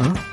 Huh?